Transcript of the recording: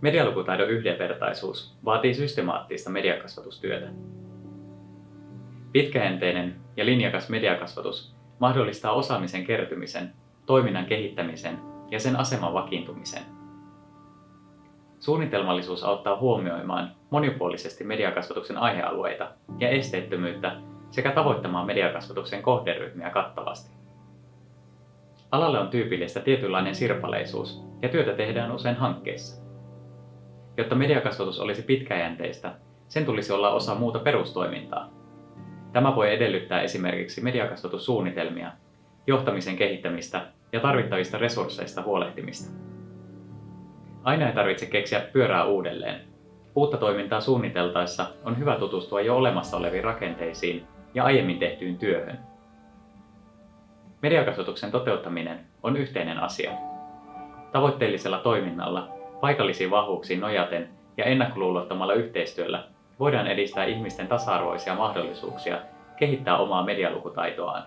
Medialukutaidon yhdenvertaisuus vaatii systemaattista mediakasvatustyötä. Pitkäjänteinen ja linjakas mediakasvatus mahdollistaa osaamisen kertymisen, toiminnan kehittämisen ja sen aseman vakiintumisen. Suunnitelmallisuus auttaa huomioimaan monipuolisesti mediakasvatuksen aihealueita ja esteettömyyttä sekä tavoittamaan mediakasvatuksen kohderyhmiä kattavasti. Alalle on tyypillistä tietynlainen sirpaleisuus ja työtä tehdään usein hankkeissa. Jotta mediakasvatus olisi pitkäjänteistä, sen tulisi olla osa muuta perustoimintaa. Tämä voi edellyttää esimerkiksi mediakasvatussuunnitelmia, johtamisen kehittämistä ja tarvittavista resursseista huolehtimista. Aina ei tarvitse keksiä pyörää uudelleen. Uutta toimintaa suunniteltaessa on hyvä tutustua jo olemassa oleviin rakenteisiin ja aiemmin tehtyyn työhön. Mediakasvatuksen toteuttaminen on yhteinen asia. Tavoitteellisella toiminnalla, paikallisiin vahvuuksiin nojaten ja ennakkoluulottomalla yhteistyöllä voidaan edistää ihmisten tasa-arvoisia mahdollisuuksia kehittää omaa medialukutaitoaan